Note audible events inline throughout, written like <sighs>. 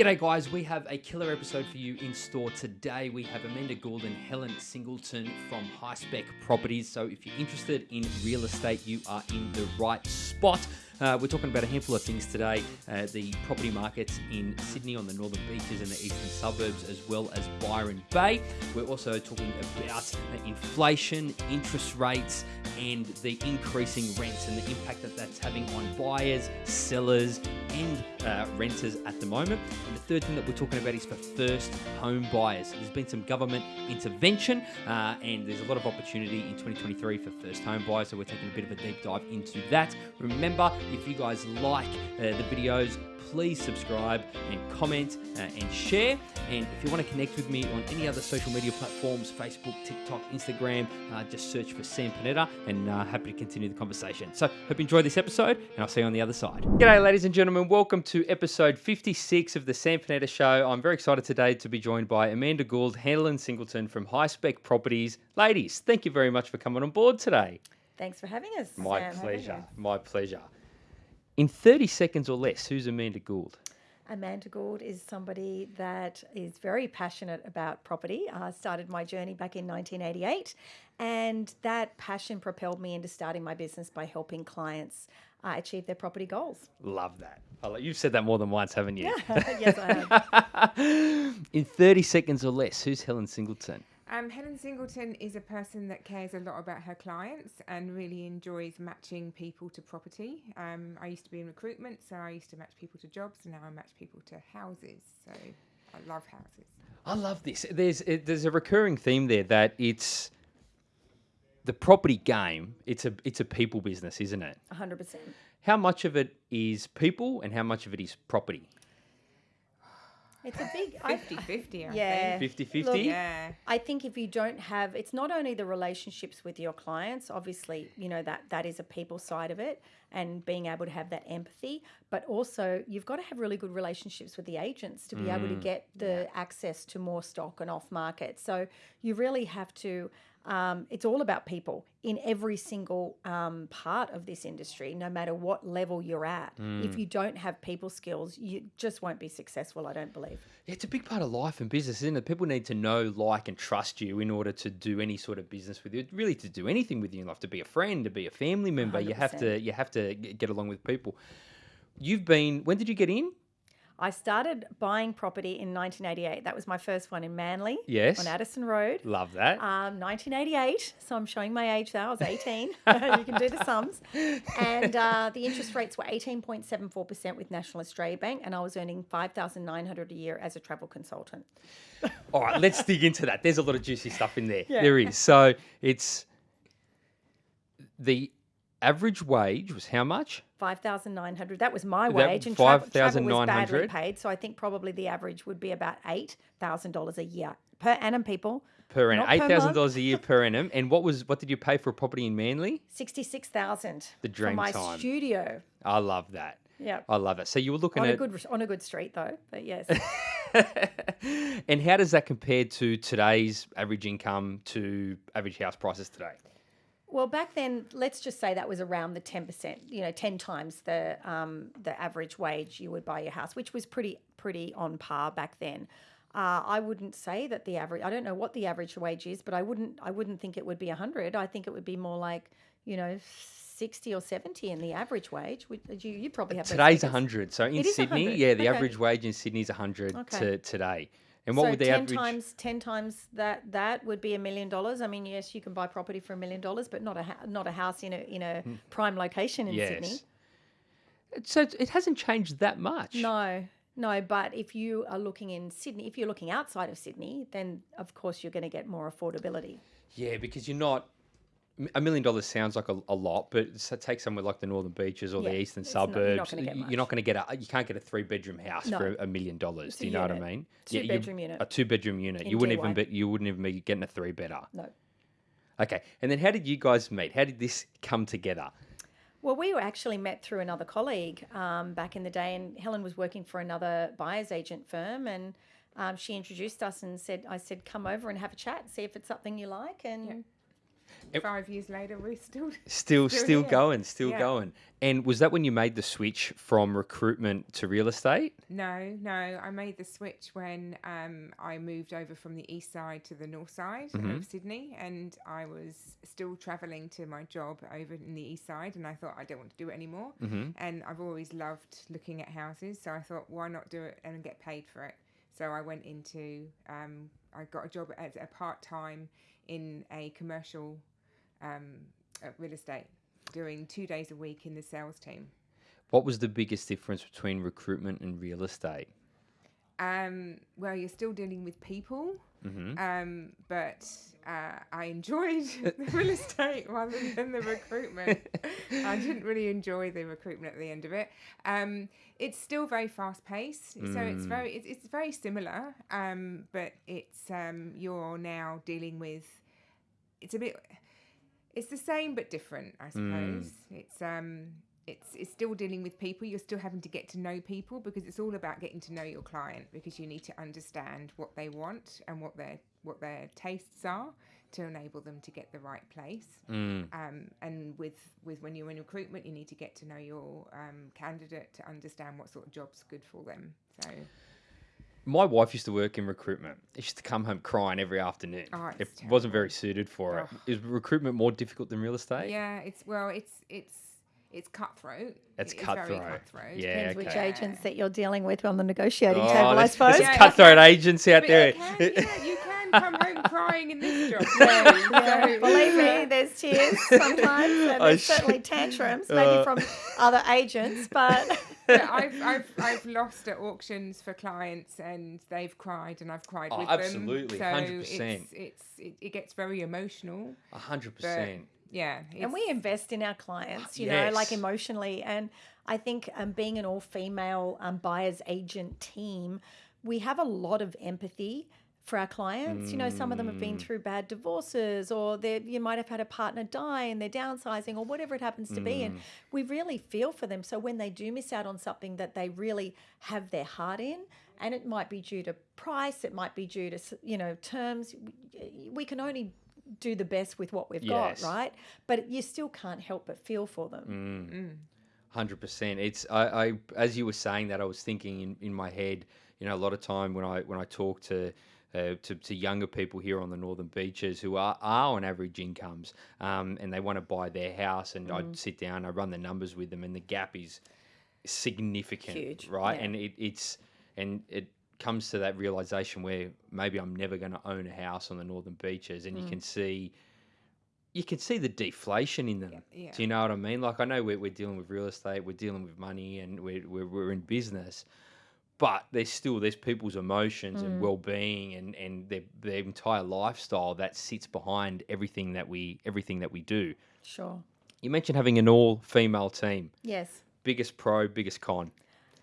G'day, guys. We have a killer episode for you in store today. We have Amanda Gould and Helen Singleton from High Spec Properties. So, if you're interested in real estate, you are in the right spot. Uh, we're talking about a handful of things today uh, the property markets in Sydney on the northern beaches and the eastern suburbs, as well as Byron Bay. We're also talking about inflation, interest rates, and the increasing rents and the impact that that's having on buyers, sellers, and uh, renters at the moment. And the third thing that we're talking about is for first home buyers. There's been some government intervention, uh, and there's a lot of opportunity in 2023 for first home buyers. So we're taking a bit of a deep dive into that. Remember, if you guys like uh, the videos, please subscribe and comment uh, and share. And if you want to connect with me on any other social media platforms, Facebook, TikTok, Instagram, uh, just search for Sam Panetta and uh, happy to continue the conversation. So, hope you enjoyed this episode and I'll see you on the other side. G'day, ladies and gentlemen. Welcome to episode 56 of the Sam Panetta Show. I'm very excited today to be joined by Amanda Gould, Hanlon Singleton from High Spec Properties. Ladies, thank you very much for coming on board today. Thanks for having us. My Sam. How are you? pleasure. My pleasure. In 30 seconds or less, who's Amanda Gould? Amanda Gould is somebody that is very passionate about property. I started my journey back in 1988, and that passion propelled me into starting my business by helping clients uh, achieve their property goals. Love that. You've said that more than once, haven't you? <laughs> yes, I have. <laughs> In 30 seconds or less, who's Helen Singleton? Um, Helen Singleton is a person that cares a lot about her clients and really enjoys matching people to property. Um, I used to be in recruitment, so I used to match people to jobs, and now I match people to houses. So I love houses. I love this. There's it, there's a recurring theme there that it's the property game. It's a it's a people business, isn't it? 100%. How much of it is people and how much of it is property? It's a big. I- 50 50, I yeah. think. 50-50? Look, Yeah. I think if you don't have, it's not only the relationships with your clients. Obviously, you know that that is a people side of it, and being able to have that empathy. But also, you've got to have really good relationships with the agents to be able to mm. get the access to more stock and off market. So you really have to. Um, it's all about people in every single um, part of this industry, no matter what level you're at. If you don't have people skills, you just won't be successful. I don't believe. Yeah, it's a big part of life and business, isn't it? People need to know, like, and trust you in order to do any sort of business with you. Really, to do anything with you in life, to be a friend, to be a family member, you have to you have to get along with people. You've been. When did you get in? I started buying property in 1988. That was my first one in Manly. Yes. On Addison Road. Love that. Um, 1988. So I'm showing my age there. I was 18. <laughs> <laughs> you can do the sums. And uh, the interest rates were 18.74% with National Australia Bank, and I was earning 5,900 a year as a travel consultant. <laughs> All right, let's dig into that. There's a lot of juicy stuff in there. Yeah. There is. So it's the average wage was how much? 5,900. That was my That- wage, and travel, travel was badly paid. So I think probably the average would be about $8,000 a year per annum, people. Per annum, eight thousand dollars a year per annum. And what was what did you pay for a property in Manly? 66,000 The for dream my time. studio. I love that. Yeah. I love it. So you were looking On a good on a good street though, but yes. <laughs> and how does that compare to today's average income to average house prices today? Well, back then, let's just say that was around the ten percent. You know, ten times the um, the average wage you would buy your house, which was pretty pretty on par back then. Uh, I wouldn't say that the average. I don't know what the average wage is, but I wouldn't. I wouldn't think it would be hundred. I think it would be more like you know sixty or seventy in the average wage. Which you you probably have Today's figures. hundred. So in Sydney, 100. yeah, the Okay. average wage in Sydney is hundred Okay. to today. And what so would the ten average? times ten times that that would be a million dollars. I mean, yes, you can buy property for a million dollars, but not a ha- not a house in a in a prime location in Sydney. Hmm. yes. So it hasn't changed that much. No, no. But if you are looking in Sydney, if you're looking outside of Sydney, then of course you're going to get more affordability. Yeah, because you're not. A million dollars sounds like a, a lot, but take somewhere like the northern beaches or Yeah, the eastern suburbs. you're not gonna get you're not going to get a. You can't get a three bedroom house No. for a million dollars. Do a you know what I mean? Two you- bedroom unit. A two bedroom unit. In You wouldn't even be. You wouldn't even be getting a three better. No. Okay, and then how did you guys meet? How did this come together? Well, we were actually met through another colleague um, back in the day, and Helen was working for another buyer's agent firm, and um, she introduced us and said, "I said, come over and have a chat, see if it's something you like." And It- Five years later, we're still <laughs> Still, still, going, still Yeah. going. And was that when you made the switch from recruitment to real estate? No, no. I made the switch when um, I moved over from the east side to the north side Mm-hmm. of Sydney, and I was still travelling to my job over in the east side, and I thought I don't want to do it anymore. Mm-hmm. And I've always loved looking at houses, so I thought, why not do it and get paid for it? So I went into, um, I got a job as a part time in a commercial um, uh, real estate, doing two days a week in the sales team. What was the biggest difference between recruitment and real estate? Um, well, you're still dealing with people, Mm-hmm. um, but uh, I enjoyed the real <laughs> estate rather than the recruitment. I didn't really enjoy the recruitment at the end of it. Um, it's still very fast paced, so it's Mm. very it's, it's very similar, um, but it's um, you're now dealing with it's a bit it's the same but different, I suppose. It's um it's it's still dealing with people. You're still having to get to know people because it's all about getting to know your client because you need to understand what they want and what their what their tastes are to enable them to get the right place. Mm. Um, and with with when you're in recruitment, you need to get to know your um, candidate to understand what sort of job's good for them. So My wife used to work in recruitment. She used to come home crying every afternoon. Oh, it it's wasn't very suited for it. Ugh. Is recruitment more difficult than real estate? yeah, it's well, it's it's it's cutthroat. It's It is very cutthroat. cutthroat. Yeah, Depends which agents that you're dealing with on the negotiating Oh, table, I there's- suppose. there's Yeah, cutthroat agents out But there. you can, yeah, you can come home crying in this job. <laughs> Yeah, So- believe me, there's tears <laughs> sometimes, and there's certainly tantrums, <laughs> maybe Uh. from other agents, but But I've, I've, I've lost at auctions for clients and they've cried and I've cried Oh, with absolutely, them. 100%. So it's, it's, it, it gets very emotional. A hundred But percent. Yeah. and we invest in our clients, you know, like emotionally. And I think um, being an all female um, buyer's agent team, we have a lot of empathy for our clients. You know, some of them have been Mm. through bad divorces, or they you might have had a partner die and they're downsizing, or whatever it happens to be. Mm. And we really feel for them. So when they do miss out on something that they really have their heart in, and it might be due to price, it might be due to you know terms. We can only do the best with what we've Yes. got, right? But you still can't help but feel for them. Mm. Hundred percent. It's I, I as you were saying that I was thinking in, in my head. You know, a lot of time when I when I talk to uh, to, to younger people here on the northern beaches who are, are on average incomes um, and they want to buy their house and I sit down, I run the numbers with them and the gap is significant, Huge, right? yeah. And it, it's and it comes to that realization where maybe I'm never going to own a house on the northern beaches and you mm. can see you can see the deflation in them. yeah. Do you know what I mean? Like I know we're, we're dealing with real estate, we're dealing with money, and we're, we're, we're in business, but there's still there's people's emotions and mm. well-being and and their their entire lifestyle that sits behind everything that we everything that we do. Sure. You mentioned having an all-female team. Yes. Biggest pro, biggest con.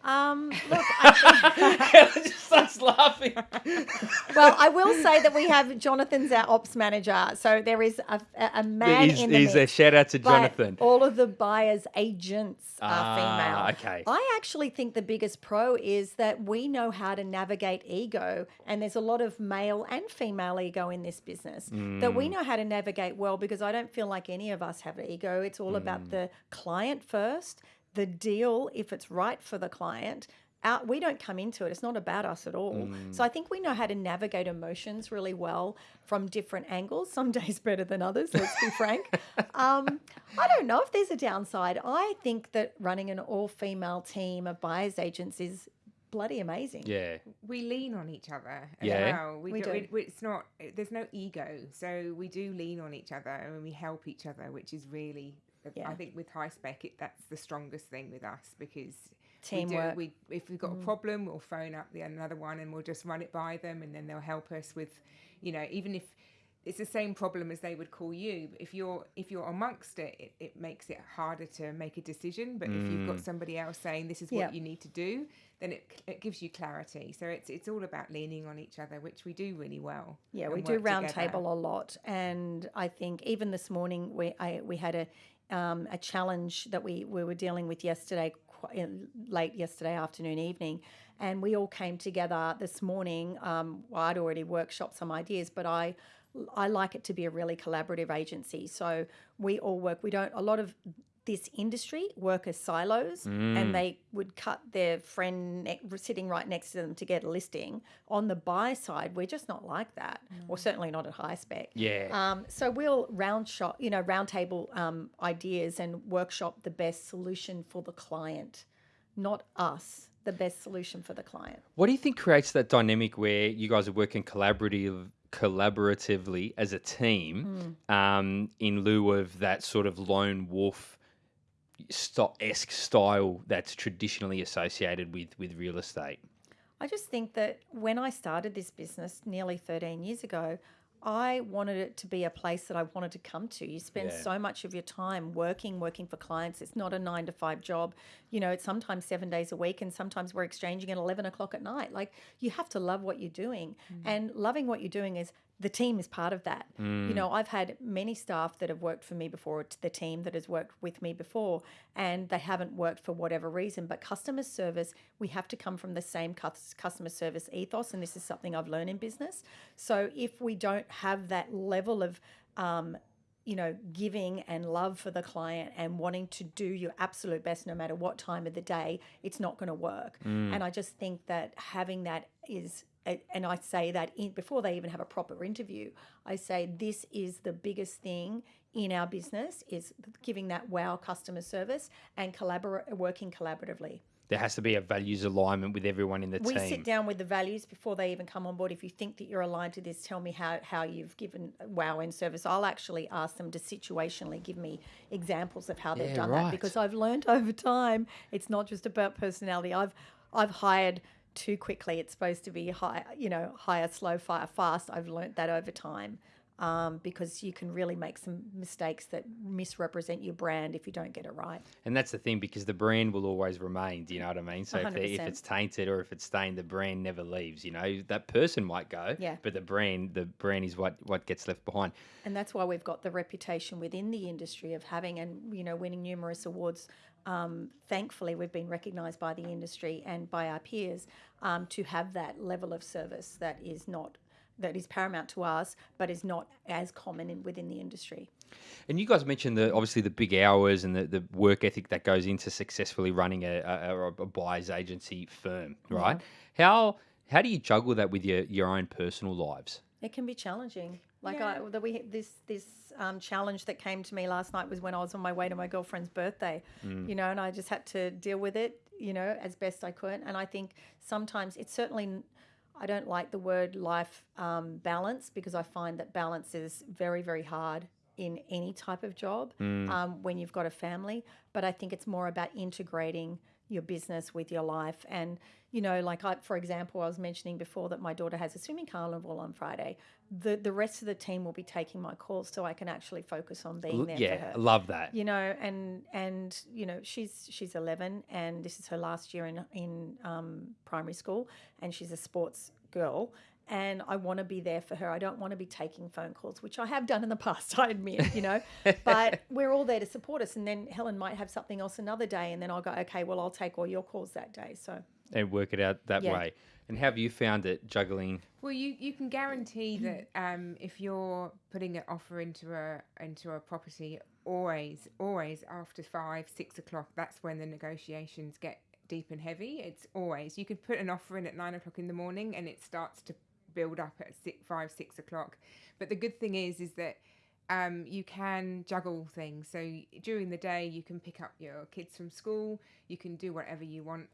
Um, <laughs> look, I think, just starts laughing. well, I will say that we have Jonathan's our ops manager, so there is a, a- a man He's, in the he's a shout out to Jonathan. all of the buyers' agents are Ah, female. okay. I actually think the biggest pro is that we know how to navigate ego, and there's a lot of male and female ego in this business that Mm. we know how to navigate well because I don't feel like any of us have ego. It's all Mm. about the client first, the deal if it's right for the client. Out, we don't come into it. It's not about us at all. Mm. So I think we know how to navigate emotions really well from different angles. Some <laughs> days better than others. Let's be frank. <laughs> Um, I don't know if there's a downside. I think that running an all-female team of buyers agents is bloody amazing. Yeah. we lean on each other as Yeah. well. We, We do. do. We, it's not. There's no ego, so we do lean on each other and we help each other, which is really. Yeah. I think with high spec, it, that's the strongest thing with us because Teamwork. We do, we if we've got a mm. problem, we'll phone up the another one and we'll just run it by them, and then they'll help us with, you know, even if it's the same problem as they would call you. If you're if you're amongst it, it, it makes it harder to make a decision. But if you've got mm. somebody else saying this is what Yeah. you need to do, then it, it gives you clarity. So it's it's all about leaning on each other, which we do really well. Yeah, we do work round table a lot, and I think even this morning we I, we had a um, a challenge that we we were dealing with yesterday, late yesterday afternoon, evening, and we all came together this morning. Um, I'd already workshopped some ideas, but I I like it to be a really collaborative agency. So we all work. We don't. A lot of this industry work as silos and they would cut their friend sitting right next to them to get a listing. On the buy side, we're just not like that, or certainly not at high spec. Yeah. Um, so we'll round shop, you know, round table um, ideas and workshop the best solution for the client, not us. The best solution for the client. What do you think creates that dynamic where you guys are working collaborative, collaboratively as a team, um, in lieu of that sort of lone wolf esque style that's traditionally associated with with real estate? I just think that when I started this business nearly 13 years ago, I wanted it to be a place that I wanted to come to. You spend Yeah. so much of your time working, working for clients. It's not a nine to five job. You know, it's sometimes seven days a week, and sometimes we're exchanging at 11 o'clock at night. Like, you have to love what you're doing. Mm. And loving what you're doing is the team is part of that. You know, I've had many staff that have worked for me before, the team that has worked with me before, and they haven't worked for whatever reason. But customer service, we have to come from the same customer service ethos, and this is something I've learned in business. So if we don't have that level of um, you know, giving and love for the client and wanting to do your absolute best no matter what time of the day, it's not going to work. And I just think that having that is, and I say that in, before they even have a proper interview, I say this is the biggest thing in our business is giving that wow customer service and collaborate, working collaboratively. There has to be a values alignment with everyone in the We team. We sit down with the values before they even come on board. If you think that you're aligned to this, tell me how, how you've given wow in service. I'll actually ask them to situationally give me examples of how they've Yeah, done right. that because I've learned <laughs> over time it's not just about personality. I've I've hired too quickly. It's supposed to be high, you know, hire slow, fire fast. I've learned that over time. Um, because you can really make some mistakes that misrepresent your brand if you don't get it right. And that's the thing because the brand will always remain. Do you know what I mean? So if, if it's tainted or if it's stained, the brand never leaves. You know that person might go, Yeah. but the brand, the brand is what what gets left behind. and that's why we've got the reputation within the industry of having and you know winning numerous awards. Um, thankfully, we've been recognised by the industry and by our peers um, to have that level of service that is not that is paramount to us, but is not as common in, within the industry. And you guys mentioned the obviously the big hours and the, the work ethic that goes into successfully running a, a, a buyer's agency firm, right? How how do you juggle that with your your own personal lives? It can be challenging. Like Yeah. I, that we this this um, challenge that came to me last night was when I was on my way to my girlfriend's birthday, you know, and I just had to deal with it, you know, as best I could. And I think sometimes it's certainly I don't like the word life um, balance because I find that balance is very very hard in any type of job um, when you've got a family. But I think it's more about integrating your business with your life. And you know like I for example I was mentioning before that my daughter has a swimming carnival on Friday. The the rest of the team will be taking my calls so I can actually focus on being there for yeah, her. I love that. you know and and you know she's she's 11 and this is her last year in in um, primary school and she's a sports girl and I want to be there for her. I don't want to be taking phone calls, which I have done in the <laughs> past, I admit, you know. but <laughs> we're all there to support us. And then Helen might have something else another day, and then I'll go, okay, well, I'll take all your calls that day. So and work it out that Yeah. way. And have you found it juggling? Well, you, you can guarantee that um, if you're putting an offer into a into a property, always always after five six o'clock, that's when the negotiations get deep and heavy. It's always you could put an offer in at nine o'clock in the morning, and it starts to build up at six, five six o'clock. But the good thing is is that um, you can juggle things. So during the day, you can pick up your kids from school. You can do whatever you want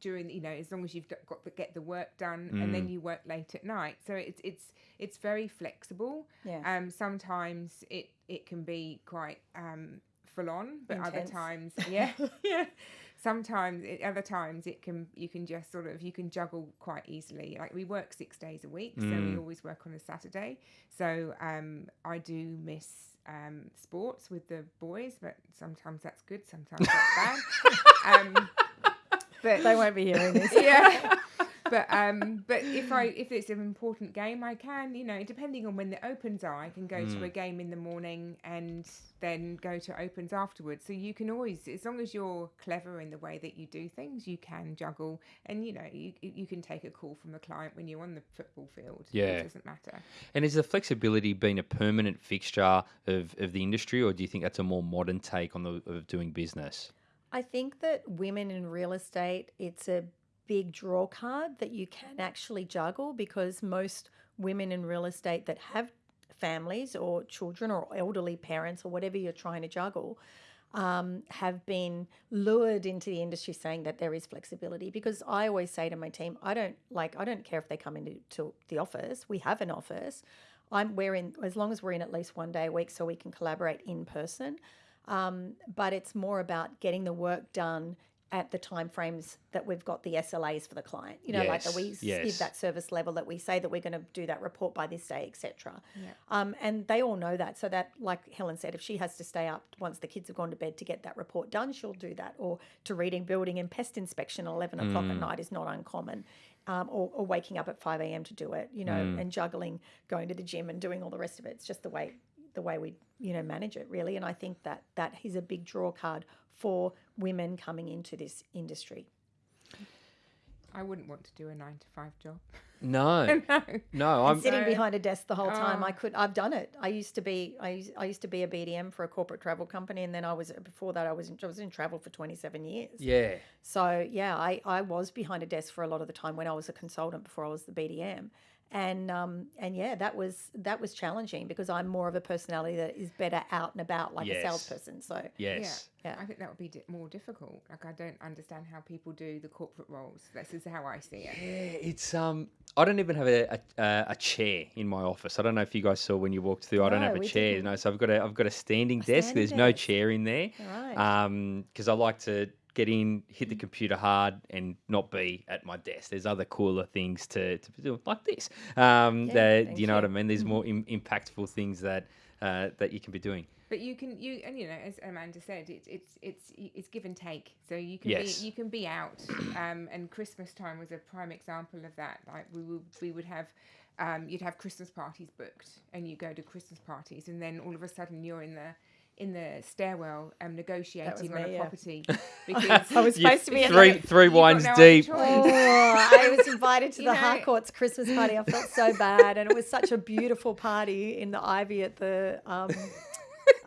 during, you know, as long as you've got to get the work done, and then you work late at night. So it's it's it's very flexible. Yeah. Um. Sometimes it it can be quite um full on, but other times, yeah, <laughs> yeah. Sometimes, it, other times, it can you can just sort of you can juggle quite easily. Like we work six days a week, so we always work on a Saturday. So um, I do miss um, sports with the boys, but sometimes that's good, sometimes that's bad. <laughs> um, but they won't be hearing this. <laughs> yeah. <laughs> but um, but if I if it's an important game, I can you know depending on when the opens are, I can go to a game in the morning and then go to opens afterwards. So you can always, as long as you're clever in the way that you do things, you can juggle, and you know you you can take a call from a client when you're on the football field. Yeah. it doesn't matter. And is the flexibility been a permanent fixture of, of the industry, or do you think that's a more modern take on the of doing business? I think that women in real estate, it's a big draw card that you can actually juggle because most women in real estate that have families or children or elderly parents or whatever you're trying to juggle um, have been lured into the industry saying that there is flexibility because I always say to my team, I don't like I don't care if they come into to the office. We have an office. I'm we're in as long as we're in at least one day a week so we can collaborate in person. Um, but it's more about getting the work done at the time frames that we've got the SLAs for the client. You know, like that we yes. give that service level that we say that we're going to do that report by this day, etc. Yeah. Um, and they all know that. So that, like Helen said, if she has to stay up once the kids have gone to bed to get that report done, she'll do that. Or to reading, building, and pest inspection at eleven o'clock Mm. at night is not uncommon. Um, or, or waking up at five a.m. to do it. You know, Mm. and juggling going to the gym and doing all the rest of it. It's just the way the way we you know manage it really. And I think that that is a big draw card for women coming into this industry. I wouldn't want to do a nine to five job. <laughs> No, <laughs> no. no. I'm sitting behind a desk the whole time. Oh. I could. I've done it. I used to be. I used, I used to be a BDM for a corporate travel company, and then I was before that. I was in, I was in travel for twenty seven years. yeah. So yeah, I I was behind a desk for a lot of the time when I was a consultant before I was the BDM. And um and yeah, that was that was challenging because I'm more of a personality that is better out and about like Yes. a salesperson. So Yes. Yeah. I think that would be di- more difficult. Like I don't understand how people do the corporate roles. This is how I see it. Yeah, it's um. I don't even have a, a a chair in my office. I don't know if you guys saw when you walked through. I don't No, have a chair. didn't. No, so I've got a I've got a standing desk. standing There's no chair in there. Right. Um, because I like to get in, hit the computer hard, and not be at my desk. There's other cooler things to to do, like this. Um, Yeah, that you know what I mean. There's more Im- impactful things that uh, that you can be doing. But you can you and you know as Amanda said, it's it's it's it's give and take. So you can Yes. be you can be out, um, and Christmas time was a prime example of that. Like we would we would have. Um, you'd have Christmas parties booked, and you go to Christmas parties, and then all of a sudden you're in the in the stairwell um, negotiating on me, a yeah. property <laughs> because I was supposed to be three the- three wines no deep. Oh, I was invited to <laughs> the know- Harcourts Christmas party. I felt so bad, and it was such a beautiful party in the Ivy at the um,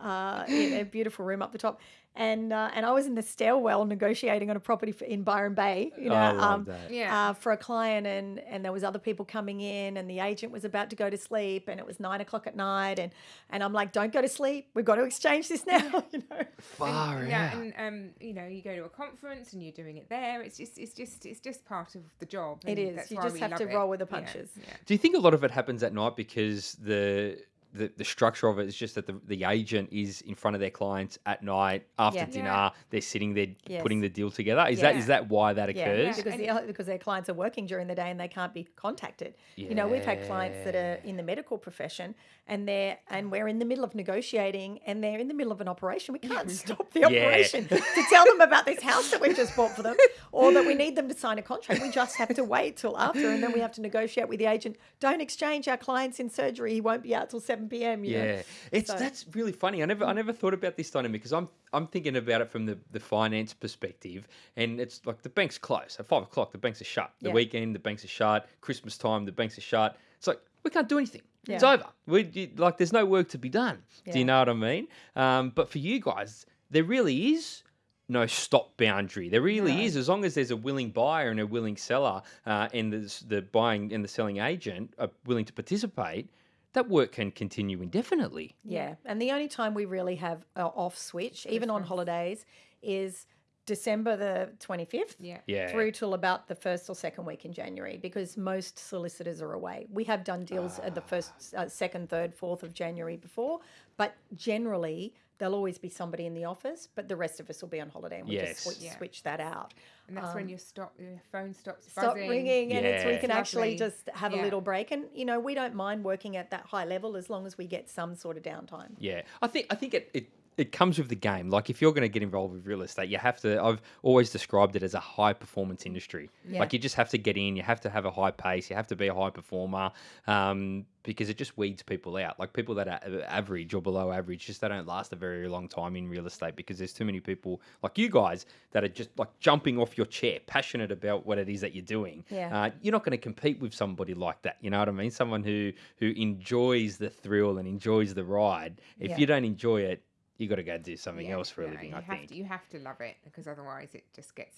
<laughs> uh, in a beautiful room up the top. And uh, and I was in the stairwell negotiating on a property for, in Byron Bay, you know, I love um, that. Yeah. uh, for a client, and and there was other people coming in, and the agent was about to go to sleep, and it was nine o'clock at night, and and I'm like, don't go to sleep, we've got to exchange this now, <laughs> you know. Far yeah, out. and um, you know, you go to a conference and you're doing it there. It's just, it's just, it's just part of the job. It is. that's You why just we have to it. roll with the Yeah, punches. Yeah. Do you think a lot of it happens at night because the the, the structure of it is just that the, the agent is in front of their clients at night after Yeah. dinner, Yeah. they're sitting there Yes. putting the deal together. Is that Yeah. is that why that Yeah, occurs? because the, because their clients are working during the day and they can't be contacted. You know, we've had clients that are in the medical profession and they're and we're in the middle of negotiating and they're in the middle of an operation. We can't <laughs> stop the Yeah. operation to tell them about this house that we've just bought for them or that we need them to sign a contract. We just have to wait till after and then we have to negotiate with the agent. Don't exchange our clients in surgery. He won't be out till 7 p.m. You know? Yeah, it's So- that's really funny. I never I never thought about this dynamic because I'm I'm thinking about it from the, the finance perspective, and it's like the bank's close at five o'clock. The banks are shut. The Yeah. weekend, the banks are shut. Christmas time, the banks are shut. It's like we can't do anything. It's over. We like there's no work to be done. Do you know what I mean? Um, but for you guys, there really is no stop boundary. There really No. is, as long as there's a willing buyer and a willing seller, uh, and the the buying and the selling agent are willing to participate. That work can continue indefinitely. Yeah. And the only time we really have a off switch, even on holidays, is December the 25th. Yeah. Yeah. Through till about the first or second week in January because most solicitors are away. We have done deals at the first, uh, second, third, fourth of January before, but generally there'll always be somebody in the office, but the rest of us will be on holiday and we Yes. just switch, Yeah. switch that out. And that's when your stop, your phone stops Um, Stop buzzing. ringing and it's, we Yeah. can actually just have a little break. And, you know, we don't mind working at that high level as long as we get some sort of downtime. Yeah, I think I think it, it it comes with the game. Like if you're going to get involved with real estate, you have to. I've always described it as a high performance industry. Yeah. Like you just have to get in. You have to have a high pace. You have to be a high performer um, because it just weeds people out. Like people that are average or below average, just they don't last a very long time in real estate because there's too many people like you guys that are just like jumping off your chair, passionate about what it is that you're doing. Yeah. Uh, you're not going to compete with somebody like that. You know what I mean? Someone who who enjoys the thrill and enjoys the ride. If Yeah. you don't enjoy it, you got to go do something Yeah, else for a yeah, living. You I have think. to, you have to love it because otherwise it just gets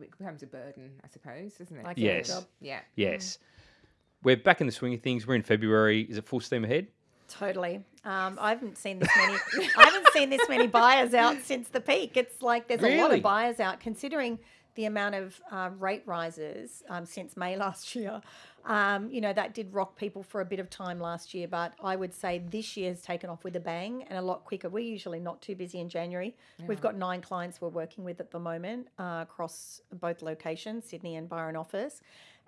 it becomes a burden, I suppose, doesn't it? Like Yes. job. yeah. Yes. We're back in the swing of things. We're in February. Is it full steam ahead? Totally. Um, I haven't seen this many. <laughs> I haven't seen this many buyers out since the peak. It's like there's a lot of buyers out, considering the amount of uh, rate rises um, since May last year. Um, you know that did rock people for a bit of time last year, but I would say this year has taken off with a bang and a lot quicker. We're usually not too busy in January. We've got nine clients we're working with at the moment uh, across both locations, Sydney and Byron office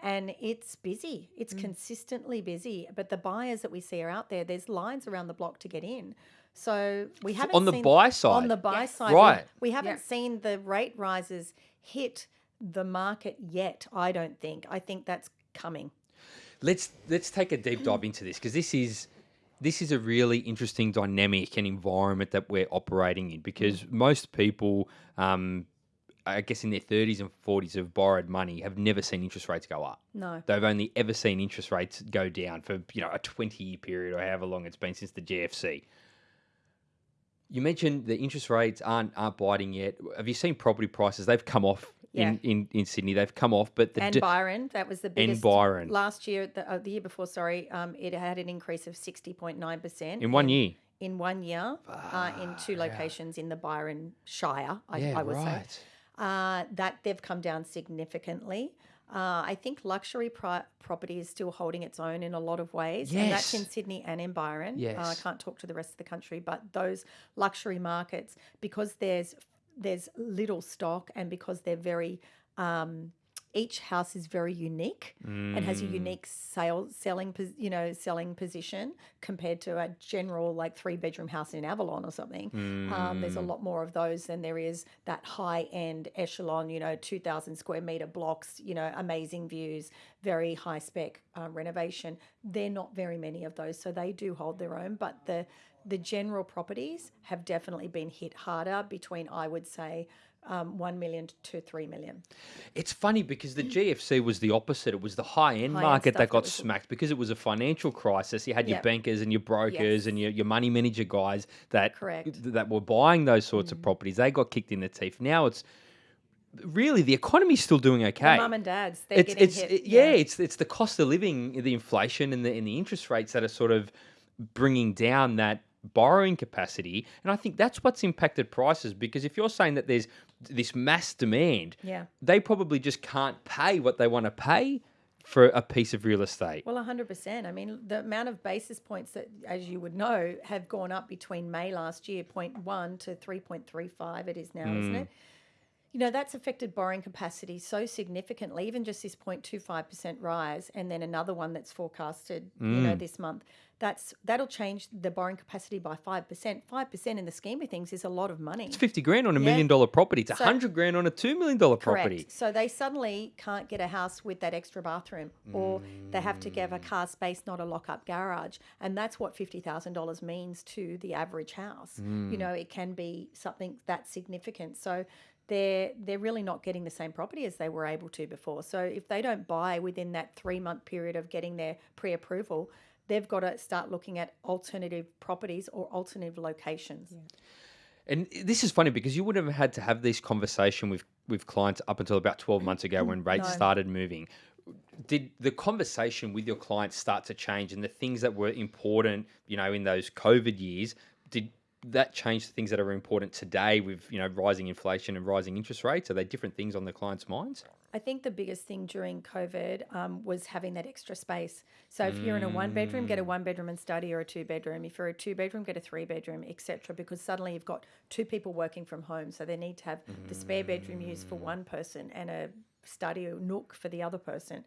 and it's busy. It's consistently busy. But the buyers that we see are out there. There's lines around the block to get in. So we haven't on the seen- buy side. On the buy Yes. side, we- Right. We, haven't Yep. seen the rate rises hit the market yet. I don't think. I think that's coming. Let's let's take a deep dive into this because this is this is a really interesting dynamic and environment that we're operating in because most people um, I guess in their 30s and 40s have borrowed money have never seen interest rates go up. No. They've only ever seen interest rates go down for you know a 20 year period or however long it's been since the GFC. You mentioned the interest rates aren't aren't biting yet. Have you seen property prices? They've come off in, in, in Sydney. They've come off, but the And Byron, that was the biggest. And Byron. Last year, the, uh, the year before, sorry, um, it had an increase of 60.9%. in one year. In one year, uh, in two locations in the Byron Shire, I, Yeah, I would say. uh, that they've come down significantly. Uh, I think luxury pri- property is still holding its own in a lot of ways, and that's in Sydney and in Byron. Uh, I can't talk to the rest of the country, but those luxury markets, because there's there's little stock, and because they're very um, each house is very unique and has a Mm. unique sale selling you know selling position compared to a general like three bedroom house in Avalon or something. Um, there's a Mm. lot more of those than there is that high end echelon, you know, 2,000 square meter blocks, you know, amazing views, very high spec uh, renovation. They're not very many of those, so they do hold their own. But the the general properties have definitely been hit harder between, I would say, um, 1 million to 3 million. It's funny because the GFC was the opposite. It was the high end High-end market stuff that that got was- smacked because it was a financial crisis. You had your Yep. bankers and your brokers Yes. and your, your money manager guys that Correct. Mm. that were buying those sorts of properties. They got kicked in the teeth. Now it's really the economy's still doing okay. Mum and dads, they're it's getting it's hit. it- yeah, it's it's the cost of living, the inflation, and the and the interest rates that are sort of bringing down that borrowing capacity. And I think that's what's impacted prices because if you're saying that there's this mass demand, Yeah. they probably just can't pay what they want to pay for a piece of real estate. Well, 100%. I mean, the amount of basis points that, as you would know, have gone up between May last year, 0.1 to 3.35, it is now, isn't Mm. it? You know, that's affected borrowing capacity so significantly, even just this 0.25% rise, and then another one that's forecasted, you know, Mm. this month. That's that'll change the borrowing capacity by 5%. 5% in the scheme of things is a lot of money. It's 50 grand on a Yeah. million dollar property. It's a So- 100 grand on a $2 million property. Correct. So they suddenly can't get a house with that extra bathroom, or they have to give a car space, not a lock up garage. And that's what $50,000 means to the average house. You know, it can be something that significant. So they're, they're really not getting the same property as they were able to before. So if they don't buy within that three month period of getting their pre approval, they've got to start looking at alternative properties or alternative locations. And this is funny because you would have had to have this conversation with, with clients up until about 12 months ago when <clears throat> rates No. started moving. Did the conversation with your clients start to change and the things that were important, you know, in those COVID years, did that change the things that are important today with, you know, rising inflation and rising interest rates? Are they different things on the clients' minds? I think the biggest thing during COVID um, was having that extra space. So if you're in a one bedroom, get a one bedroom and study, or a two bedroom. If you're a two bedroom, get a three bedroom, etc. Because suddenly you've got two people working from home, so they need to have the spare bedroom used for one person and a study or nook for the other person.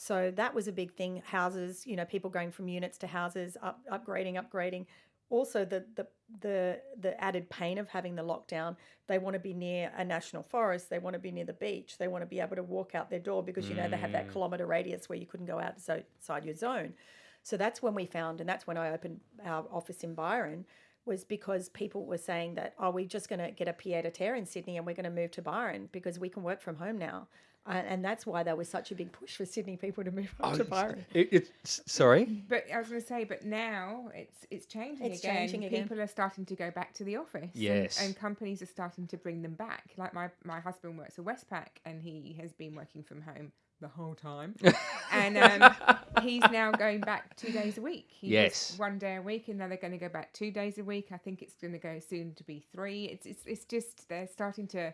So that was a big thing. Houses, you know, people going from units to houses, up, upgrading, upgrading. Also the the the the added pain of having the lockdown. They want to be near a national forest. They want to be near the beach. They want to be able to walk out their door because you know they have that mm. kilometre radius where you couldn't go outside your zone. So that's when we found, and that's when I opened our office in Byron, was because people were saying that, oh, we're just going to get a pied a terre in Sydney and we're going to move to Byron because we can work from home now. And that's why there was such a big push for Sydney people to move up to Byron. It, it's sorry. But I was going to say, but now it's it's changing It's again. changing again. People are starting to go back to the office. and- Yes. And, companies are starting to bring them back. Like my, my husband works for Westpac and he has been working from home the whole time. <laughs> and um, he's now going back two days a week. He Yes. one day a week and now they're going to go back two days a week. I think it's going to go soon to be three. It's, it's, it's just, they're starting to,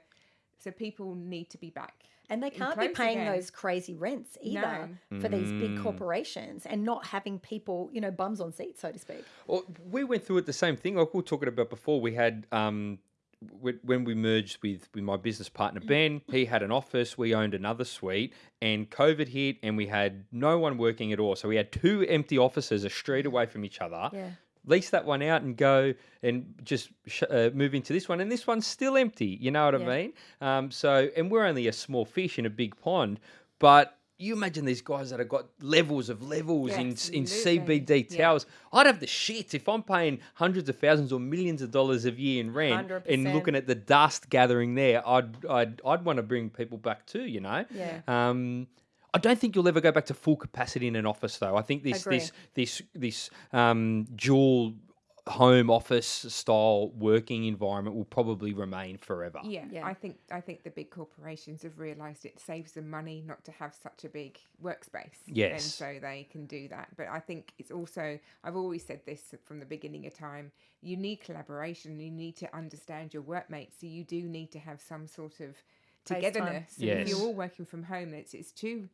so people need to be back. And they can't be paying again. those crazy rents either for these big mm. corporations and not having people, you know, bums on seats, so to speak. Well, we went through it the same thing. Like we were talking about before. We had um, when we merged with with my business partner mm. Ben. He had an office. We owned another suite, and COVID hit, and we had no one working at all. So we had two empty offices uh, a street away from each other. Yeah. Lease that one out and go and just sh- uh, move into this one, and this one's still empty. You know what Yeah. I mean? Um, so, and we're only a small fish in a big pond, but. You imagine these guys that have got levels of levels Yeah, in in. CBD Yeah. towers. I'd have the shit if I'm paying hundreds of thousands or millions of dollars a year in rent and 100%. looking at the dust gathering there. I'd I'd I'd want to bring people back too. You know. Yeah. Um, I don't think you'll ever go back to full capacity in an office, though. I think this Agree. this this this um, dual home office style working environment will probably remain forever. Yeah, Yeah. I think I think the big corporations have realised it saves them money not to have such a big workspace. Yes, and so they can do that. But I think it's also I've always said this from the beginning of time. You need collaboration. You need to understand your workmates. So you do need to have some sort of togetherness. And If you're all working from home, it's it's too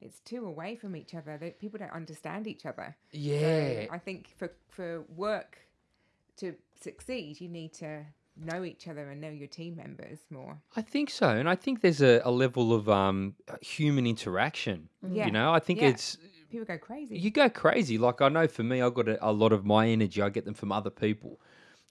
it's too away from each other. That people don't understand each other. Yeah. So I think for for work to succeed, you need to know each other and know your team members more. I think so, and I think there's a, a level of um, human interaction. Yeah. You know, I think Yeah. it's People go crazy. you go crazy. Like I know for me, I got a, a lot of my energy. I get them from other people,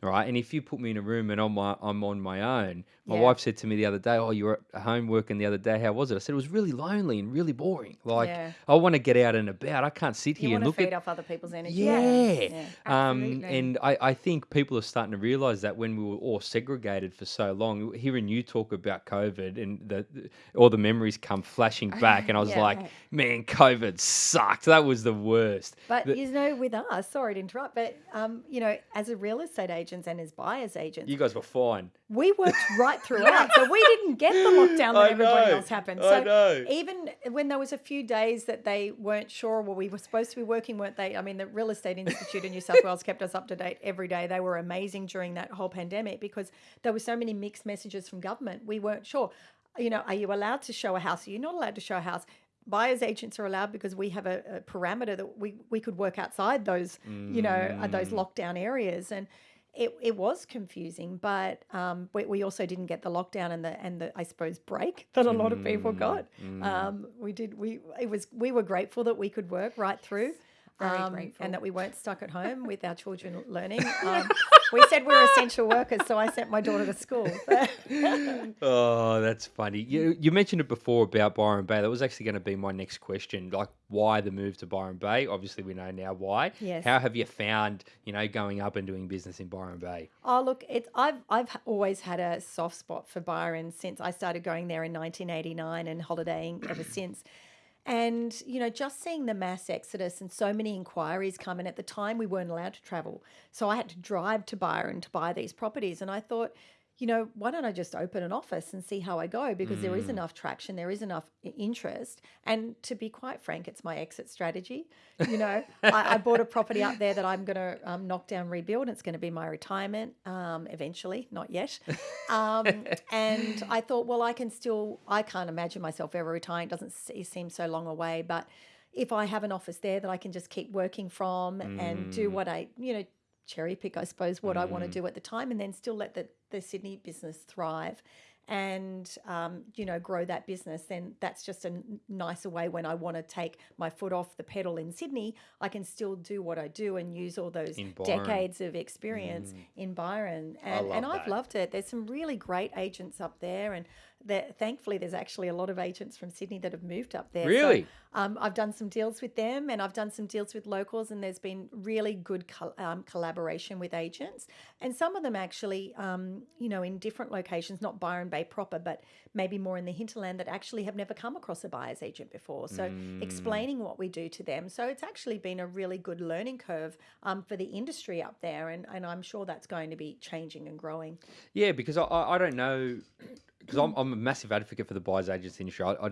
right? And if you put me in a room and I'm my, I'm on my own, my Yeah. wife said to me the other day, "Oh, you were at home working the other day. How was it?" I said it was really lonely and really boring. Like Yeah. I want to get out and about. I can't sit You here and look feed at off other people's energy. yeah. Yeah. Um, and I, I think people are starting to realize that when we were all segregated for so long, hearing you talk about COVID and the, the- all the memories come flashing <laughs> back, and I was like, man, COVID sucked. That was the worst. But The- you know, with us, sorry to interrupt, but um, you know, as a real estate agents and as buyers agents, you guys were fine. we worked <laughs> right throughout, so we didn't get the lockdown that I everybody know, else happened. I So know. even when there was a few days that they weren't sure, well, we were supposed to be working, weren't they? I mean, the Real Estate Institute in New South Wales kept us up to date every day. They were amazing during that whole pandemic because there were so many mixed messages from government. We weren't sure. You know, are you allowed to show a house? Are you not allowed to show a house? Buyers agents are allowed because we have a, a parameter that we, we could work outside those, you know, uh, those Mm. lockdown areas. And it, it was confusing, but um, we, we also didn't get the lockdown and the and the I suppose break that a lot of people Mm, got. Um, we did we it was we were grateful that we could work right through. very um, grateful. and that we weren't stuck at home with our children <laughs> learning. We said we're essential workers, so I sent my daughter to school. <laughs> Oh, that's funny. You you mentioned it before about Byron Bay. That was actually going to be my next question. Like, why the move to Byron Bay? Obviously, we know now why. Yes. How have you found, you know, going up and doing business in Byron Bay? Oh, look, it's I've I've always had a soft spot for Byron since I started going there in 1989 and holidaying ever since. And you know, just seeing the mass exodus and so many inquiries come in. At the time, we weren't allowed to travel, so I had to drive to Byron to buy these properties. And I thought, you know, why don't I just open an office and see how I go? Because there is enough traction, there is enough interest. And to be quite frank, it's my exit strategy. You know, I, I bought a property up there that I'm going to um, knock down, rebuild. It's going to be my retirement um, eventually, not yet. Um, <laughs> and I thought, well, I can still, I can't imagine myself ever retiring. It doesn't seem so long away. But if I have an office there that I can just keep working from and do what I, you know, cherry pick, I suppose, what I want to do at the time, and then still let the, the Sydney business thrive. and um, you know grow that business, then that's just a nicer way. When I want to take my foot off the pedal in Sydney, I can still do what I do and use all those decades of experience in Byron. And, and love I've that. loved it. There's some really great agents up there, and there, thankfully, there's actually a lot of agents from Sydney that have moved up there. So, Really? um, I've done some deals with them, and I've done some deals with locals, and there's been really good col- um, collaboration with agents, and some of them actually, um, you know, in different locations, not Byron Bay proper, but maybe more in the hinterland that actually have never come across a buyer's agent before. So explaining what we do to them. So it's actually been a really good learning curve um, for the industry up there, and, and I'm sure that's going to be changing and growing. Yeah, because I I don't know, because I'm, I'm a massive advocate for the buyers agents industry. I, I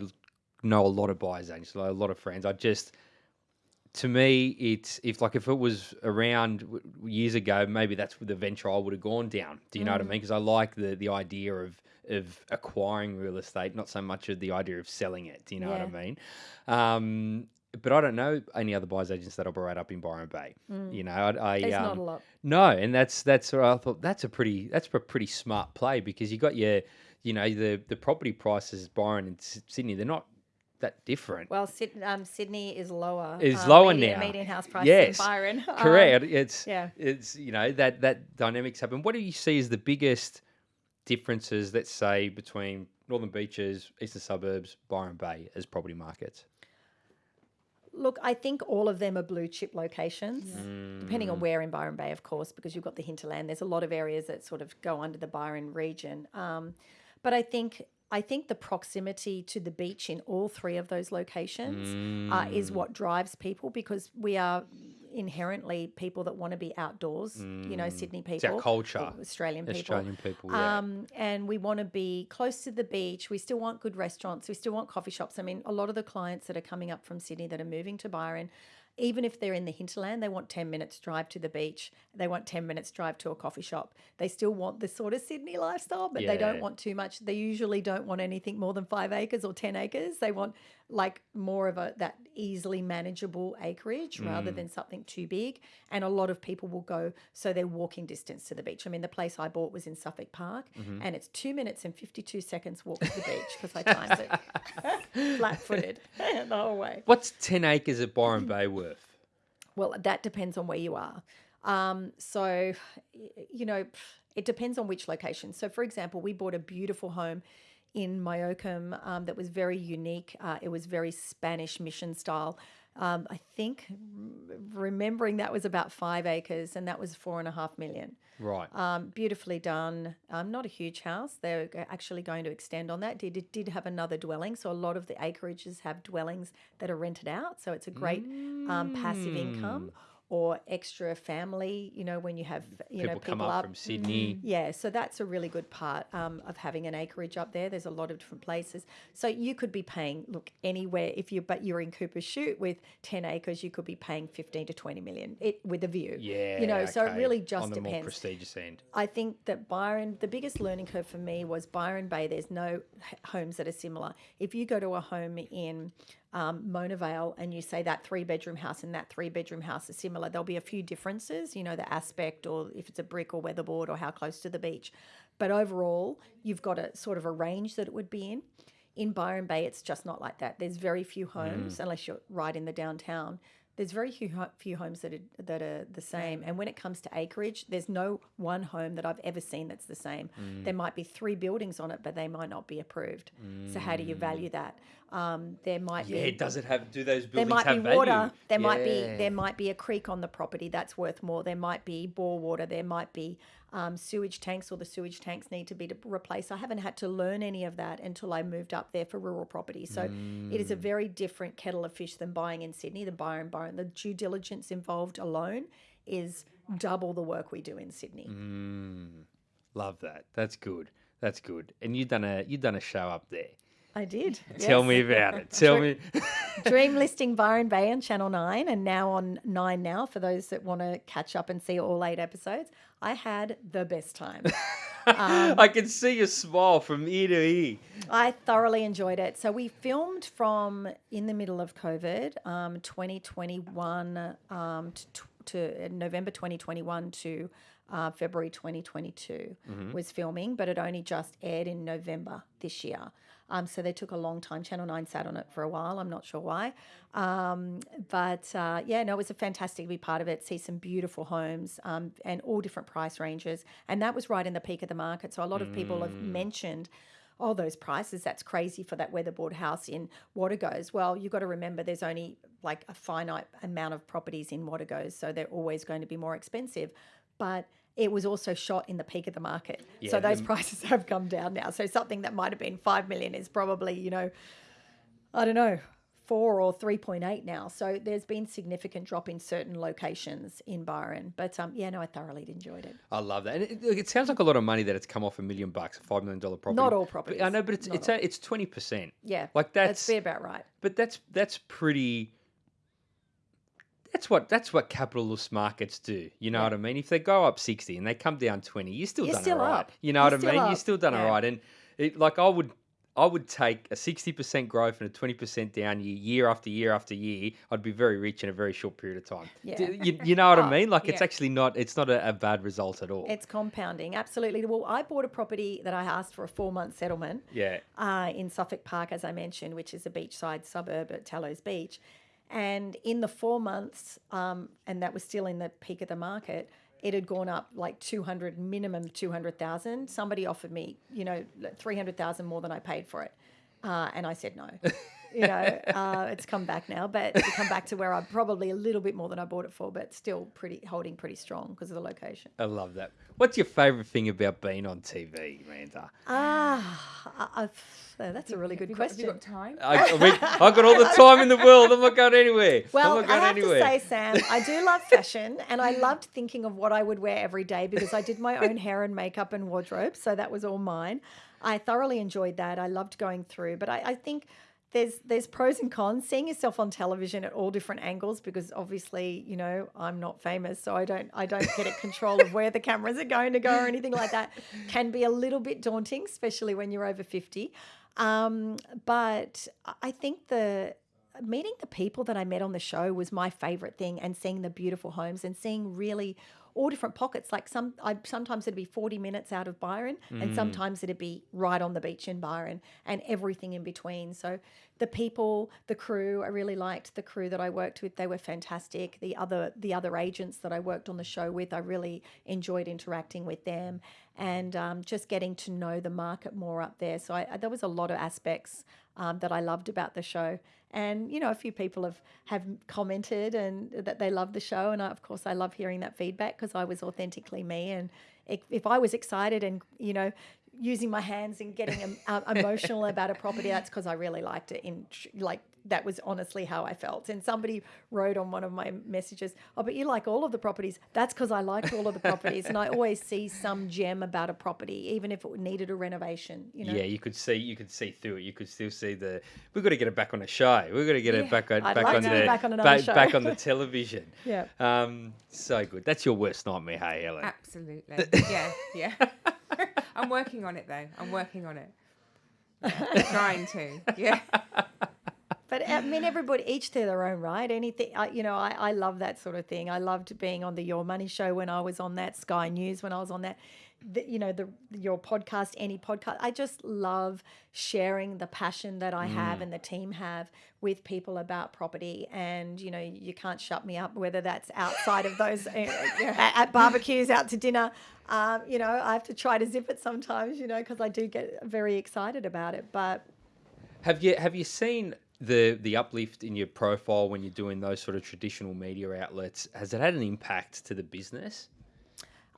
know a lot of buyers agents, a lot of friends. I just, to me, it's if like if it was around years ago, maybe that's the venture I would have gone down. Do you know what I mean? Because I like the the idea of of acquiring real estate, not so much of the idea of selling it. Do you know what I mean? Um, but I don't know any other buyers agents that operate up in Byron Bay. You know, I, I There's um, not a lot. no, and that's that's what I thought. That's a pretty that's a pretty smart play because you got your, you know, the the property prices Byron and Sydney. They're not that different. Well, Syd- um, Sydney is lower. Is um, lower median, now. Median house price Yes, Byron. <laughs> Um, Correct. it's yeah. It's you know that that dynamics happen. What do you see as the biggest differences? Let's say between Northern Beaches, Eastern Suburbs, Byron Bay as property markets. Look, I think all of them are blue chip locations, depending Mm. on where in Byron Bay, of course, because you've got the hinterland. There's a lot of areas that sort of go under the Byron region. Um, but I think I think the proximity to the beach in all three of those locations uh, is Mm. what drives people because we are inherently people that want to be outdoors. You know, Sydney people, Mm. It's our culture. Australian people. Australian people, yeah. Um, and we want to be close to the beach. We still want good restaurants. We still want coffee shops. I mean, a lot of the clients that are coming up from Sydney that are moving to Byron, even if they're in the hinterland, they want 10 minutes drive to the beach. They want 10 minutes drive to a coffee shop. They still want the sort of Sydney lifestyle, but they don't want too much. They usually don't want anything more than five acres or 10 acres. They want like more of a that easily manageable acreage rather Mm. than something too big. And a lot of people will go so they're walking distance to the beach. I mean, the place I bought was in Suffolk Park, Mm-hmm. and it's two minutes and fifty two seconds walk to the beach because I timed it <laughs> flat footed <laughs> the whole way. What's ten acres at Byron Bay worth? Well, that depends on where you are. Um, so, you know, it depends on which location. So, for example, we bought a beautiful home in Myocum um, that was very unique. Uh, it was very Spanish mission style. Um, I think remembering that was about five acres, and that was four and a half million. Right. Um, beautifully done. Um, not a huge house. They're actually going to extend on that. Did it did have another dwelling, so a lot of the acreages have dwellings that are rented out. So it's a great um, passive income or extra family. You know, when you have you people know come people up, up from Sydney. yeah, so that's a really good part um, of having an acreage up there. There's a lot of different places, so you could be paying look anywhere if you but you're in Cooper's Shoot with ten acres, you could be paying fifteen to twenty million it with a view. Yeah. you know, so it really just on the more depends. prestigious end. I think that Byron, the biggest learning curve for me was Byron Bay. There's no h- homes that are similar. If you go to a home in um, Mona Vale and you say that three bedroom house and that three bedroom house is similar, there'll be a few differences, you know, the aspect or if it's a brick or weatherboard or how close to the beach. But overall, you've got a sort of a range that it would be in. In Byron Bay, it's just not like that. There's very few homes, unless you're right in the downtown. There's very few, few homes that are, that are the same. And when it comes to acreage, there's no one home that I've ever seen that's the same. There might be three buildings on it, but they might not be approved. So how do you value that? Um, there might Yeah, be does it have? Do those there buildings might have be water. value? There might be there might be a creek on the property that's worth more. There might be bore water. There might be um, sewage tanks, or the sewage tanks need to be to replaced. I haven't had to learn any of that until I moved up there for rural property. So it is a very different kettle of fish than buying in Sydney. The Byron Byron, the due diligence involved alone is double the work we do in Sydney. Love that. That's good. That's good. And you done a you done a show up there. I did. Tell yes. me about it. <laughs> Tell me. <laughs> Dream listing Byron Bay on Channel 9 and now on 9 now for those that want to catch up and see all eight episodes. I had the best time. <laughs> I can see your smile from ear to ear. I thoroughly enjoyed it. So we filmed from in the middle of COVID, um, 2021 um, to to November 2021 to uh, February 2022 was filming, but it only just aired in November this year. Um, so they took a long time. Channel 9 sat on it for a while. I'm not sure why. Um, but uh, yeah, no, it was a fantastic to be part of it, see some beautiful homes um, and all different price ranges. And that was right in the peak of the market. So a lot of people have mentioned, oh, those prices, that's crazy for that weatherboard house in Wategos. Well, you've got to remember there's only like a finite amount of properties in Wategos. So they're always going to be more expensive. But it was also shot in the peak of the market. so those prices <laughs> have come down now. So something that might have been 5 million is probably, you know, I don't know, 4 or 3.8 now. So there's been significant drop in certain locations in Byron. But um, yeah, no, I thoroughly enjoyed it. I love that. And it, look, it sounds like a lot of money that it's come off a million bucks, a five million dollar property. Not all But properties. I know, but it's Not it's a, it's twenty percent. Yeah. Like that's, That's be about right. but that's that's pretty. That's what that's what capitalist markets do. You know Yeah. what I mean? If they go up sixty and they come down twenty, you're still You're done still all right. up. You know You're what I mean? You're still done all Yeah. right. And it, like I would. I would take a sixty percent growth and a twenty percent down year, year after year after year. I'd be very rich in a very short period of time. Yeah. D- You, you know what I <laughs> Oh, mean? Like it's actually not. It's not a, a bad result at all. It's compounding, absolutely. Well, I bought a property that I asked for a four month settlement. yeah. uh, in Suffolk Park, as I mentioned, which is a beachside suburb at Tallows Beach. And in the four months, um, and that was still in the peak of the market, it had gone up like 200, minimum 200,000. Somebody offered me, you know, 300,000 more than I paid for it. Uh, and I said no. <laughs> you know, <laughs> uh, it's come back now, but it's come back to where I'm probably a little bit more than I bought it for, but still pretty holding pretty strong because of the location. I love that. What's your favourite thing about being on TV, Amanda? Ah, uh, that's a really good Have you got- question. Have you got time? I, I mean, I've got all the time in the world. I'm not going anywhere. Well, I'm not I have anywhere. to say, Sam, I do love fashion, and I <laughs> loved thinking of what I would wear every day because I did my own hair and makeup and wardrobe, so that was all mine. I thoroughly enjoyed that. I loved going through, but I, I think there's there's pros and cons. Seeing yourself on television at all different angles, because obviously, you know, I'm not famous, so I don't I don't get a control of where the cameras are going to go or anything like that. Can be a little bit daunting, especially when you're over fifty. Um, but I- I think the meeting the people that I met on the show was my favorite thing, and seeing the beautiful homes and seeing really all different pockets. Like some, I sometimes it'd be forty minutes out of Byron, and sometimes it'd be right on the beach in Byron, and everything in between. So the people, the crew, I really liked the crew that I worked with. They were fantastic. The other, the other agents that I worked on the show with, I really enjoyed interacting with them, and um, just getting to know the market more up there. So I, there was a lot of aspects um, that I loved about the show. And you know, a few people have have commented and that they love the show, and I, of course, I love hearing that feedback because I was authentically me. And if, if I was excited and you know, using my hands and getting uh, emotional about a property, that's because I really liked it. In like that was honestly how I felt. And somebody wrote on one of my messages, "Oh, but you like all of the properties." That's because I liked all of the properties, and I <laughs> always see some gem about a property, even if it needed a renovation. You know. Yeah, you could see you could see through it. You could still see the. We've got to get it back on the show. We've got to get it Yeah. back on I'd back like on to the be back on another back, show. back on the <laughs> television. Yeah. Um, so good. That's your worst nightmare, hey Helen. Absolutely. <laughs> yeah, yeah. I'm working on it though. I'm working on it. Yeah, trying to. Yeah. But I mean, everybody, each to their own, right? Anything, I, you know, I, I love that sort of thing. I loved being on the Your Money show when I was on that, Sky News when I was on that. The, you know, the your podcast, any podcast. I just love sharing the passion that I have and the team have with people about property. And you know, you can't shut me up, whether that's outside of those uh, at, at barbecues, out to dinner. Um, you know, I have to try to zip it sometimes, you know, because I do get very excited about it. But Have you have you seen the the uplift in your profile when you're doing those sort of traditional media outlets? Has it had an impact to the business?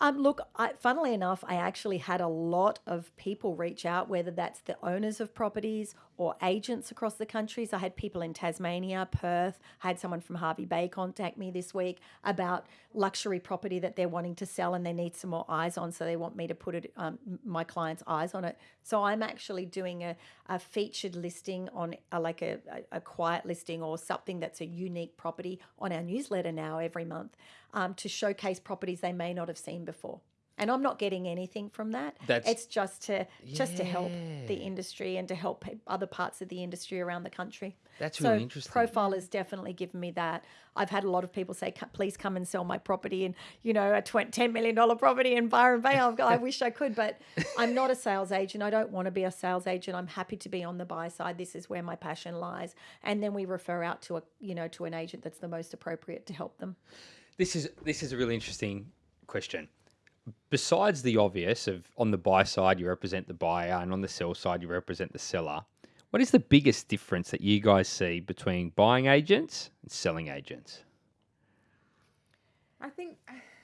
Um, look, I, funnily enough, I actually had a lot of people reach out, whether that's the owners of properties or agents across the country. So I had people in Tasmania, Perth. I had someone from Hervey Bay contact me this week about luxury property that they're wanting to sell and they need some more eyes on. So they want me to put it, um, my client's eyes on it. So I'm actually doing a, a featured listing on a, like a, a, a quiet listing or something that's a unique property on our newsletter now every month um, to showcase properties they may not have seen before. And I'm not getting anything from that. That's- it's just to just to help the industry and to help other parts of the industry around the country. That's so really interesting. Profile has definitely given me that. I've had a lot of people say, "Please come and sell my property," and you know, a ten million dollar property in Byron Bay. I've got, I wish I could, but <laughs> I'm not a sales agent. I don't want to be a sales agent. I'm happy to be on the buy side. This is where my passion lies, and then we refer out to a you know to an agent that's the most appropriate to help them. This is this is a really interesting question. Besides the obvious of on the buy side you represent the buyer and on the sell side you represent the seller, what is the biggest difference that you guys see between buying agents and selling agents? I think,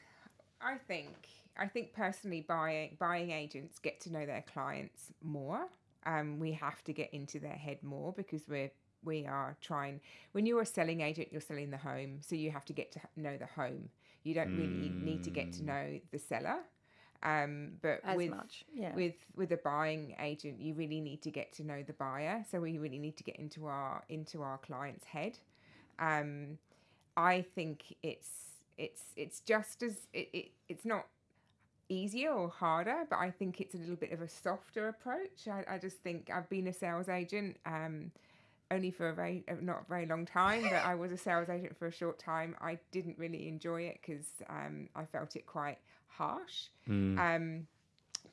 <sighs> I think, I think personally, buying buying agents get to know their clients more. Um, we have to get into their head more because we're we are trying. When you're a selling agent, you're selling the home, so you have to get to know the home. You don't really need to get to know the seller. Um, but As with much, yeah. with with a buying agent, you really need to get to know the buyer. So we really need to get into our into our client's head. Um, I think it's it's it's just as it, it it's not easier or harder, but I think it's a little bit of a softer approach. I, I just think I've been a sales agent. Um, only for a very uh, not a very long time, but I was a sales agent for a short time. I didn't really enjoy it because um, I felt it quite harsh. Um,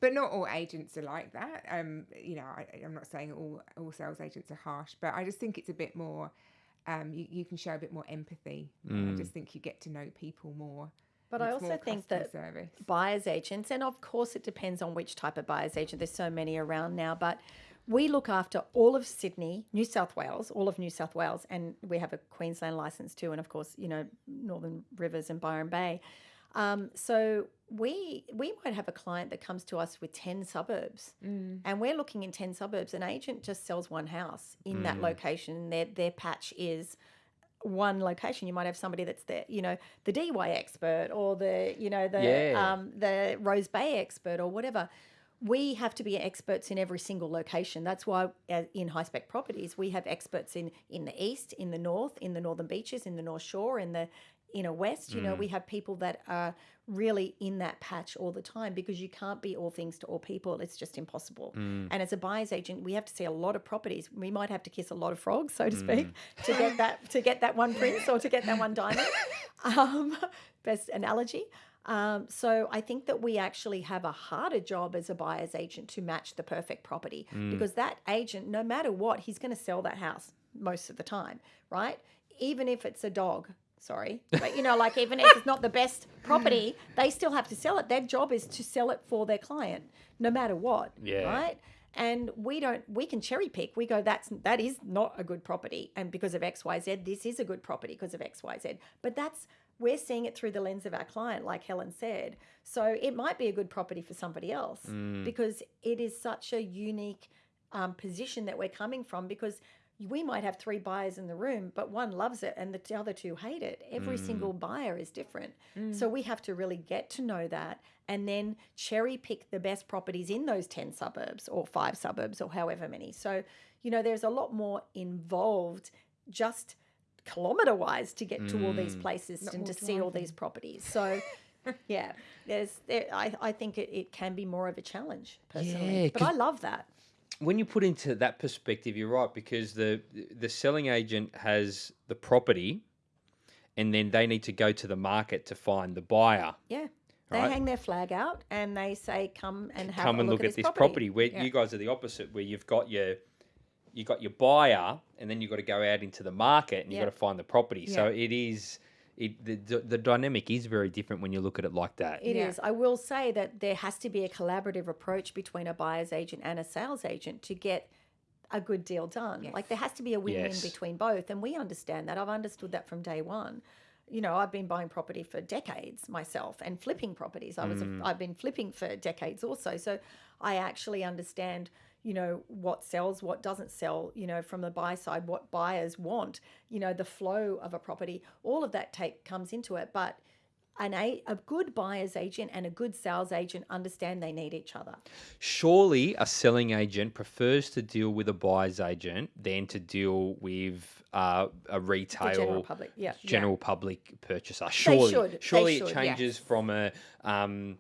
but not all agents are like that. Um, you know, I, I'm not saying all all sales agents are harsh, but I just think it's a bit more. Um, you, you can show a bit more empathy. I just think you get to know people more. But and I also think that service. buyer's agents, and of course it depends on which type of buyer's agent. There's so many around now, but we look after all of Sydney, New South Wales, all of New South Wales, and we have a Queensland license too, and of course, you know, Northern Rivers and Byron Bay. Um, so we we might have a client that comes to us with ten suburbs, and we're looking in ten suburbs. An agent just sells one house in that location. Their their patch is one location. You might have somebody that's the you know the DY expert or the you know the Yeah. um, the Rose Bay expert or whatever. We have to be experts in every single location. That's why uh, in high spec properties we have experts in in the east, in the north, in the northern beaches, in the North Shore, in the inner west. You know, we have people that are really in that patch all the time because you can't be all things to all people. It's just impossible. And as a buyer's agent, we have to see a lot of properties. We might have to kiss a lot of frogs, so to speak, to get that to get that one prince or to get that one diamond. <laughs> Um, best analogy. Um, so I think that we actually have a harder job as a buyer's agent to match the perfect property because that agent, no matter what, he's going to sell that house most of the time, right? Even if it's a dog. Sorry, but you know, like even if it's not the best property, they still have to sell it. Their job is to sell it for their client, no matter what. Yeah. Right and we don't we can cherry pick we go that's that is not a good property and because of xyz this is a good property because of xyz but that's we're seeing it through the lens of our client like helen said so it might be a good property for somebody else mm. because it is such a unique um, position that we're coming from because we might have three buyers in the room, but one loves it and the other two hate it. Every mm. single buyer is different. Mm. So we have to really get to know that and then cherry pick the best properties in those 10 suburbs or five suburbs or however many. So, you know, there's a lot more involved just kilometer wise to get to all these mm. places and more to see all these properties. So, <laughs> yeah, there's there, I, I think it, it can be more of a challenge personally. Yeah, but I love that. when you put into that perspective, you're right because the the selling agent has the property, and then they need to go to the market to find the buyer. Yeah. They Right. hang their flag out and they say, "Come and have Come a and look, look, at, this this property." property. Where you guys are the opposite, where you've got your you got your buyer, and then you've got to go out into the market and you've got to find the property. So it is. It, the, the the dynamic is very different when you look at it like that. It is. Yeah. I will say that there has to be a collaborative approach between a buyer's agent and a sales agent to get a good deal done. Yes. Like there has to be a win-win Yes. between both, and we understand that. I've understood that from day one. You know, I've been buying property for decades myself and flipping properties. I was Mm. a, I've been flipping for decades also. So I actually understand, you know, what sells, what doesn't sell, you know, from the buy side, what buyers want, you know, the flow of a property. All of that take comes into it, but an a, a good buyer's agent and a good sales agent understand they need each other. Surely a selling agent prefers to deal with a buyer's agent than to deal with uh, a retail The general public, yeah. general public purchaser. Surely, should, they surely should, it changes yes. from a um,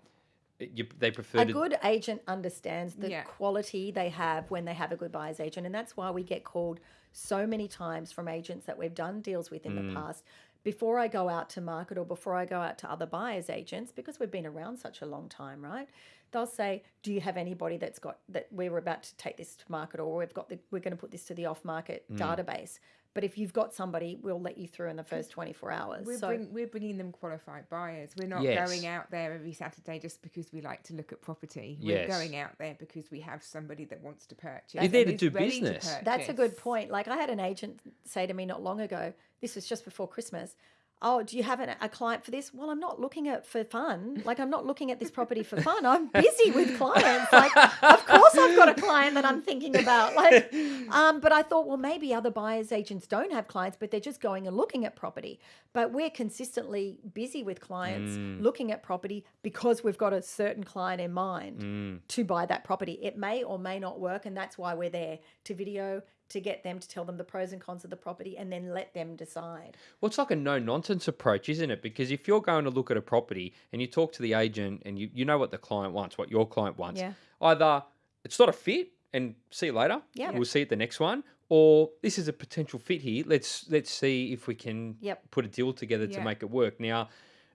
you, they prefer a to. good agent understands the Yeah. quality they have when they have a good buyer's agent and that's why we get called so many times from agents that we've done deals with in Mm. the past before I go out to market or before I go out to other buyers agents because we've been around such a long time right they'll say do you have anybody that's got that we were about to take this to market or we've got the, we're going to put this to the off market Mm. database but if you've got somebody we'll let you through in the first 24 hours We're, so bring, we're bringing them qualified buyers. We're not Yes. going out there every Saturday just because we like to look at property. We're going out there because we have somebody that wants to purchase. You're there to do ready business. That's a good point. Like I had an agent say to me not long ago, this was just before Christmas. Oh, do you have an, a client for this? Well, I'm not looking at for fun. Like I'm not looking at this property for fun. I'm busy with clients. Like, of course I've got a client that I'm thinking about. Like, <laughs> um, but I thought, well, maybe other buyers agents don't have clients, but they're just going and looking at property. But we're consistently busy with clients looking at property because we've got a certain client in mind to buy that property. It may or may not work, and that's why we're there to video to get them to tell them the pros and cons of the property and then let them decide. Well, it's like a no nonsense approach, isn't it? Because if you're going to look at a property and you talk to the agent and you, you know what the client wants, what your client wants, Yeah. either it's not a fit and see you later, Yep. we'll see at the next one, or this is a potential fit here. Let's let's see if we can Yep. put a deal together to make it work. Now,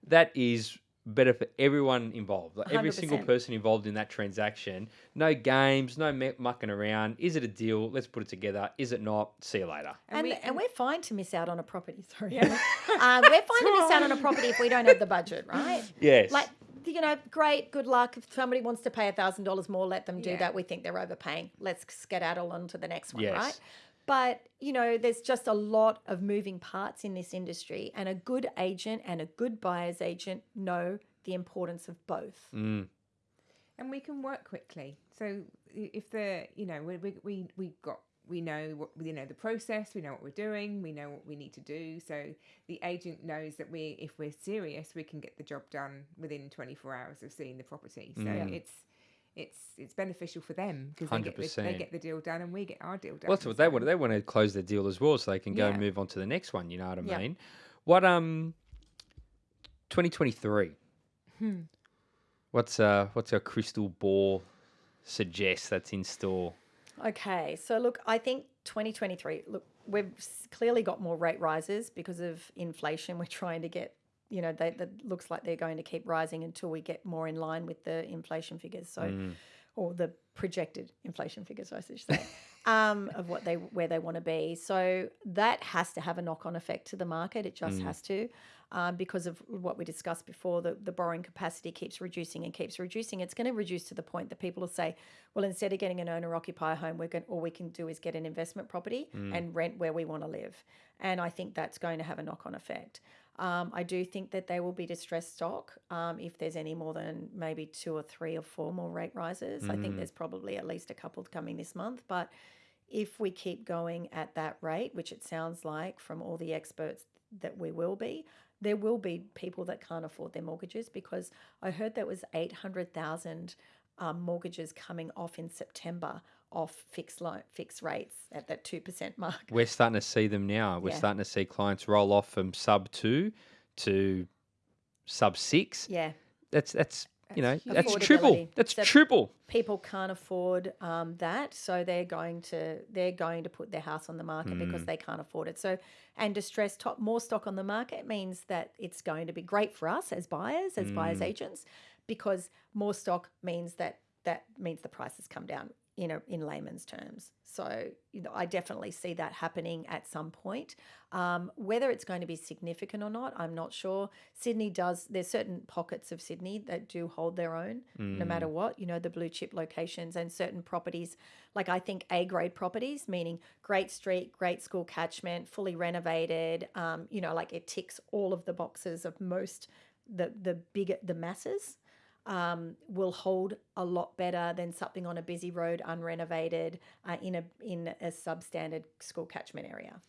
that is better for everyone involved. Like every single 100%. person involved in that transaction. No games, no me- mucking around. Is it a deal? Let's put it together. Is it not? See you later. And, we- and, we're fine to miss out on a property. <laughs> Sorry. <laughs> um, we're fine to miss out on a <laughs> property if we don't have the budget, right? Yes. Like, you know, great, good luck. If somebody wants to pay a $1,000 more, let them do Yeah. that. We think they're overpaying. Let's skedaddle on to the next one, Yes. right? But, you know, there's just a lot of moving parts in this industry, and a good agent and a good buyer's agent know the importance of both. Mm. and we can work quickly. So if the you know we we we we got we know what you know the process, we know what we're doing, we know what we need to do. So the agent knows that we if we're serious, we can get the job done within 24 hours of seeing the property. So Mm. it's it's it's beneficial for them because they get, the, they get the deal done and we get our deal done. Well, that's what they want. They want to close their deal as well, so they can go and move on to the next one. You know what I Yeah. mean? What um, twenty twenty three. Hmm. What's uh, what's our crystal ball suggest that's in store? Okay, so look, I think 2023, look, we've clearly got more rate rises because of inflation. We're trying to get, you know, they, that looks like they're going to keep rising until we get more in line with the inflation figures. So, or the projected inflation figures, I should say, <laughs> um, of what they where they want to be. So that has to have a knock on effect to the market. It just has to. Um, because of what we discussed before, the, the borrowing capacity keeps reducing and keeps reducing. It's going to reduce to the point that people will say, well, instead of getting an owner occupier home, we're going, all we can do is get an investment property and rent where we want to live. And I think that's going to have a knock on effect. Um, I do think that they will be distressed stock um, if there's any more than maybe two or three or four more rate rises. I think there's probably at least a couple coming this month. But if we keep going at that rate, which it sounds like from all the experts that we will be, there will be people that can't afford their mortgages because I heard there was 800,000 um, mortgages coming off in September off fixed loan, fixed rates at that 2% mark. We're starting to see them now. We're Yeah. starting to see clients roll off from sub two to sub six. Yeah. That's that's you know That's triple. That's So- triple. people can't afford um, that, so they're going to they're going to put their house on the market because they can't afford it. So, and distressed top more stock on the market means that it's going to be great for us as buyers, as buyers agents, because more stock means that that means the prices come down. You know, in layman's terms. So, you know, I definitely see that happening at some point. Um, whether it's going to be significant or not, I'm not sure. Sydney does. There's certain pockets of Sydney that do hold their own, no matter what. You know, the blue chip locations and certain properties, like I think A grade properties, meaning great street, great school catchment, fully renovated. Um, you know, like it ticks all of the boxes of most the the bigger the masses um, will hold a lot better than something on a busy road, unrenovated, uh, in a in a substandard school catchment area.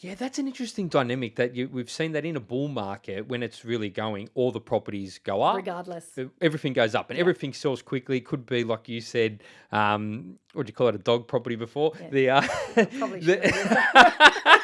Yeah, that's an interesting dynamic that you, we've seen that in a bull market when it's really going, all the properties go up. Regardless, Everything goes up and everything sells quickly. Could be like you said, um, what do you call it, a dog property before? The uh, Probably <laughs> the- <laughs>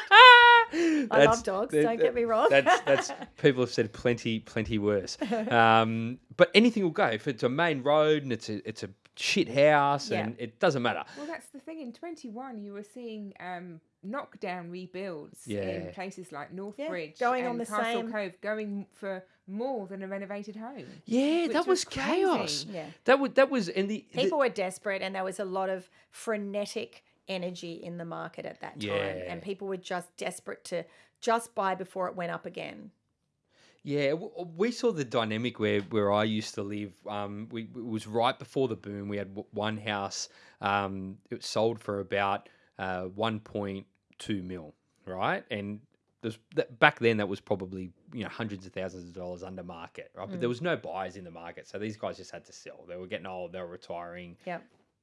I That's- love dogs. that- don't get me wrong. That's <laughs> that's people have said plenty plenty worse. Um, but anything will go if it's a main road and it's a it's a shit house Yeah. and it doesn't matter. Well, that's the thing. In 21, you were seeing um, knockdown rebuilds Yeah. in places like Northbridge going on the Castle same- Cove, going for more than a renovated home. Yeah, that was, was chaos. Yeah. That was that was and the, the People were desperate, and there was a lot of frenetic energy in the market at that time, Yeah. and people were just desperate to just buy before it went up again. Yeah, we saw the dynamic where, where I used to live. Um, we it was right before the boom. We had one house. Um, it sold for about uh, one point two mil, right? And there's that, back then that was probably you know hundreds of thousands of dollars under market, right? But there was no buyers in the market, so these guys just had to sell. They were getting old. They were retiring. Yeah.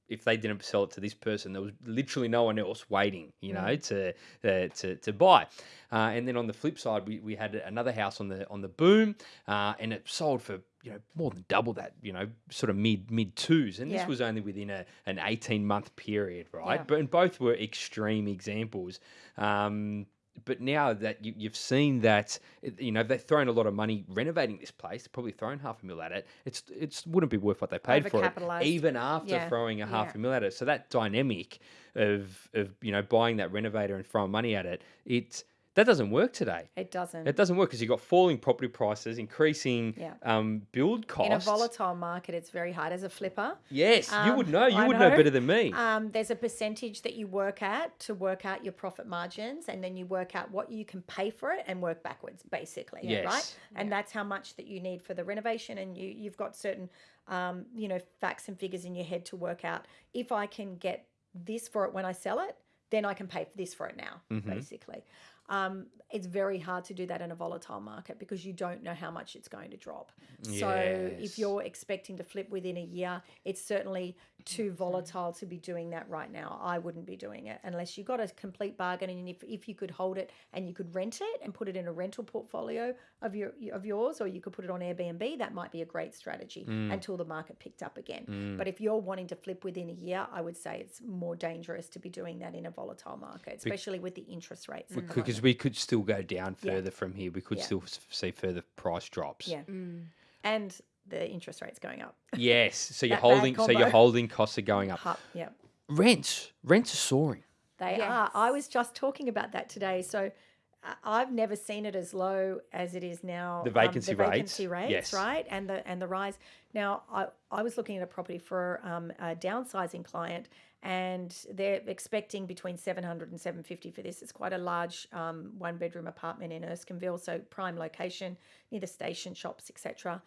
If they didn't sell it to this person, there was literally no one else waiting, you know, to uh, to to buy. Uh, and then on the flip side, we, we had another house on the on the boom, uh, and it sold for you know more than double that, you know, sort of mid mid twos. And Yeah. this was only within a an eighteen month period, right? Yeah. But and both were extreme examples. Um, but now that you, you've seen that, you know, they've thrown a lot of money renovating this place, probably thrown half a mil at it. It's it's wouldn't be worth what they paid for it, even after Yeah. throwing a half Yeah. a mil at it. So that dynamic of of you know buying that renovator and throwing money at it, it that doesn't work today. It doesn't. It doesn't work because you've got falling property prices, increasing Yeah. um, build costs. in a volatile market, it's very hard as a flipper. Yes, you would Um, know. You I would know. know. better than me. Um, there's a percentage that you work at to work out your profit margins, and then you work out what you can pay for it and work backwards, basically. Right? Yes. And that's how much that you need for the renovation, and you you've got certain, um, you know, facts and figures in your head to work out if I can get this for it when I sell it, then I can pay for this for it now, Mm-hmm. basically. Um, it's very hard to do that in a volatile market because you don't know how much it's going to drop. So if you're expecting to flip within a year, it's certainly too volatile to be doing that right now. I wouldn't be doing it unless you got a complete bargain and if, if you could hold it and you could rent it and put it in a rental portfolio of your of yours or you could put it on Airbnb, that might be a great strategy mm. until the market picked up again. Mm. But if you're wanting to flip within a year, I would say it's more dangerous to be doing that in a volatile market, especially with the interest rates. because we could still go down Yeah. further from here. We could Yeah. still see further price drops. Yeah. Mm. And the interest rates going up. <laughs> Yes. So you're holding. So your combo. holding costs are going up. Hu- yeah. Rents. Rents are soaring. They Yes. are. I was just talking about that today. So I've never seen it as low as it is now. The um, vacancy rates, rates, yes. right, and the and the rise. Now I I was looking at a property for um, a downsizing client, and they're expecting between 700 and 750 for this. It's quite a large um, one bedroom apartment in Erskineville, so prime location near the station, shops, etc.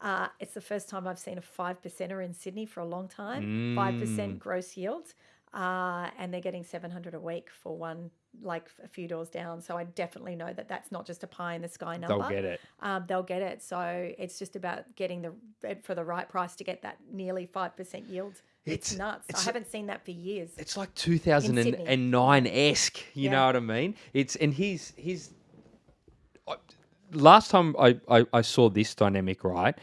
Uh, it's the first time I've seen a five percenter in Sydney for a long time. Five Mm. percent gross yield, uh, and they're getting seven hundred a week for one, like a few doors down. So I definitely know that that's not just a pie in the sky number. They'll get it. Um, they'll get it. So it's just about getting the for the right price to get that nearly five percent yield. It's, It's- nuts. it's- I haven't seen that for years. It's like 2009 esque. You Yeah. know what I mean? It's and he's he's. I- Last time I, I, I saw this dynamic right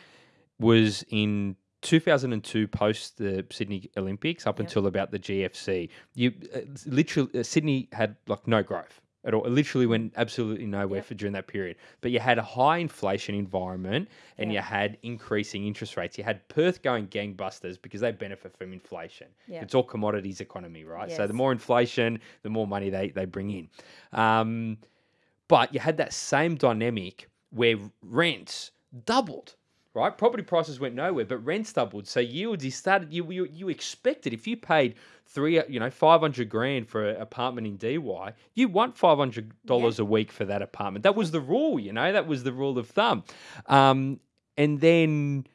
was in 2002 post the Sydney Olympics up Yep. until about the GFC. You uh, literally uh, Sydney had like no growth at all. It literally went absolutely nowhere Yep. for during that period. But you had a high inflation environment and Yeah. you had increasing interest rates. You had Perth going gangbusters because they benefit from inflation. Yeah. It's all commodities economy, right? So the more inflation, the more money they, they bring in. Um, but you had that same dynamic where rents doubled, right? Property prices went nowhere, but rents doubled. So yields, you started, you you, you expected if you paid three, you know, five hundred grand for an apartment in DY, you want five hundred dollars a week for that apartment. That was the rule, you know, that was the rule of thumb. Um, and then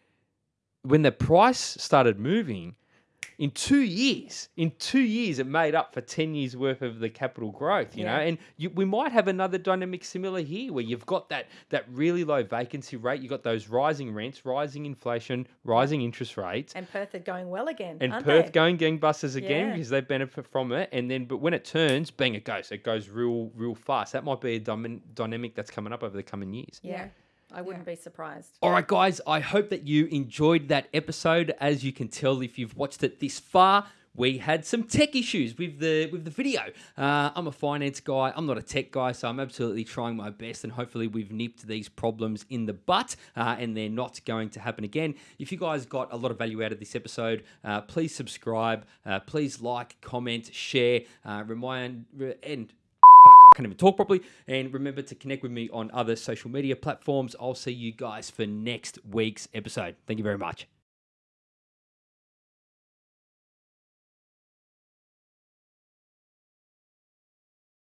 when the price started moving, in two years, in two years, it made up for 10 years worth of the capital growth, you know? And you, we might have another dynamic similar here where you've got that, that really low vacancy rate, you've got those rising rents, rising inflation, rising interest rates. And Perth are going well again. And Perth they? going gangbusters again Yeah. because they benefit from it. And then, but when it turns, bang, it goes. It goes real, real fast. That might be a dynamic that's coming up over the coming years. Yeah. Yeah. I wouldn't be surprised. All right, guys, I hope that you enjoyed that episode. As you can tell, if you've watched it this far, we had some tech issues with the with the video. Uh, I'm a finance guy. I'm not a tech guy, so I'm absolutely trying my best, and hopefully we've nipped these problems in the butt, uh, and they're not going to happen again. If you guys got a lot of value out of this episode, uh, please subscribe, uh, please like, comment, share, uh, remind, and fuck, I can't even talk properly. And remember to connect with me on other social media platforms. I'll see you guys for next week's episode. Thank you very much.